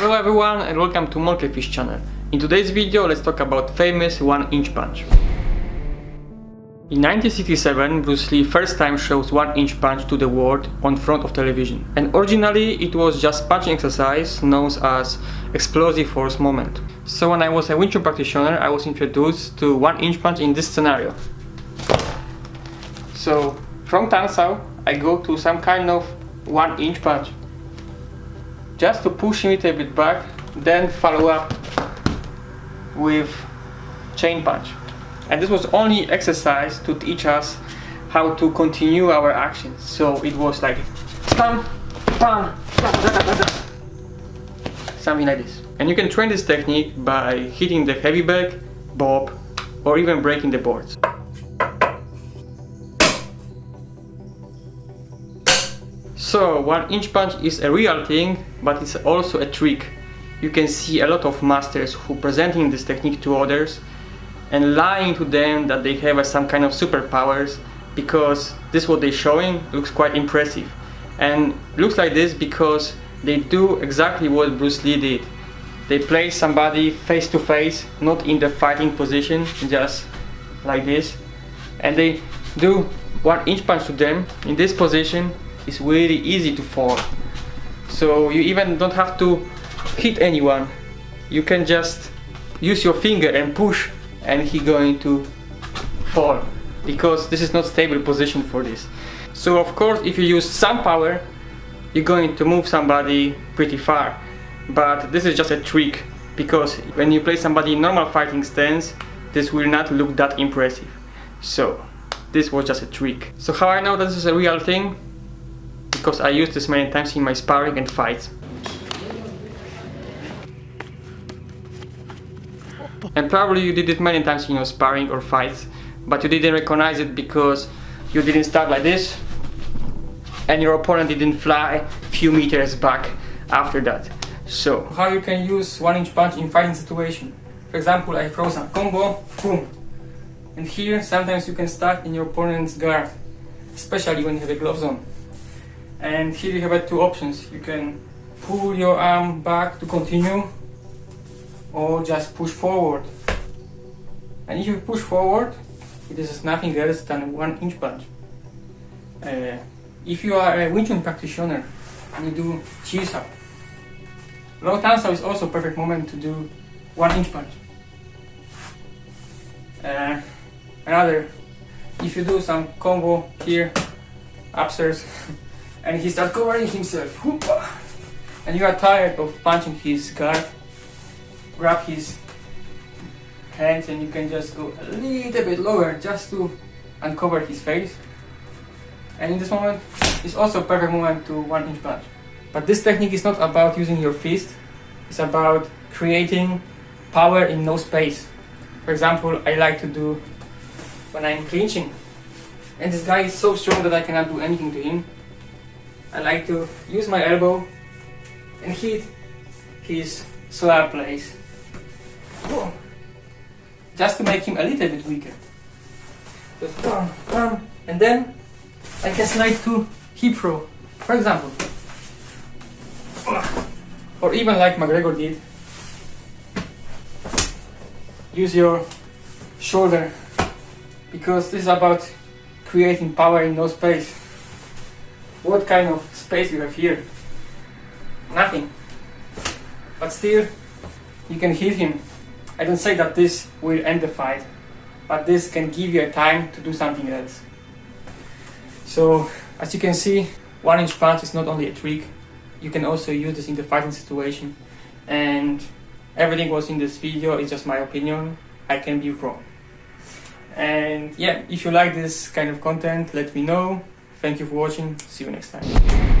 Hello everyone and welcome to Monkeyfish channel. In today's video let's talk about famous 1 inch punch. In 1967 Bruce Lee first time shows 1 inch punch to the world on front of television. And originally it was just punching exercise known as explosive force moment. So when I was a Wing Chun practitioner I was introduced to 1 inch punch in this scenario. So from Tan Sao I go to some kind of 1 inch punch just to push it a bit back then follow up with chain punch. And this was only exercise to teach us how to continue our actions. So it was like something like this. And you can train this technique by hitting the heavy bag, bob or even breaking the boards So, one inch punch is a real thing, but it's also a trick. You can see a lot of masters who presenting this technique to others and lying to them that they have uh, some kind of superpowers because this what they're showing looks quite impressive. And looks like this because they do exactly what Bruce Lee did. They place somebody face to face, not in the fighting position, just like this. And they do one inch punch to them in this position it's really easy to fall. So you even don't have to hit anyone. You can just use your finger and push and he going to fall. Because this is not stable position for this. So of course if you use some power you're going to move somebody pretty far. But this is just a trick because when you play somebody in normal fighting stance this will not look that impressive. So this was just a trick. So how I know that this is a real thing because I used this many times in my sparring and fights. And probably you did it many times in your sparring or fights, but you didn't recognize it because you didn't start like this and your opponent didn't fly few meters back after that. So, how you can use one inch punch in fighting situation. For example, I throw some combo, boom. And here, sometimes you can start in your opponent's guard, especially when you have a gloves on and here you have two options. You can pull your arm back to continue or just push forward. And if you push forward it is nothing else than one inch punch. Uh, if you are a Wing Chun practitioner and you do cheese up low Sao is also a perfect moment to do one inch punch. Uh, another if you do some combo here upstairs and he starts covering himself. And you are tired of punching his guard, grab his hands and you can just go a little bit lower just to uncover his face. And in this moment, it's also a perfect moment to one inch punch. But this technique is not about using your fist, it's about creating power in no space. For example, I like to do when I'm clinching. And this guy is so strong that I cannot do anything to him. I like to use my elbow and hit his solar plexus. Just to make him a little bit weaker. Just bam, bam, and then I can slide to hip throw, for example. Or even like McGregor did. Use your shoulder because this is about creating power in no space. What kind of space you have here? Nothing. But still, you can hit him. I don't say that this will end the fight, but this can give you a time to do something else. So, as you can see, one inch punch is not only a trick, you can also use this in the fighting situation. And everything was in this video is just my opinion, I can be wrong. And yeah, if you like this kind of content, let me know. Thank you for watching. See you next time.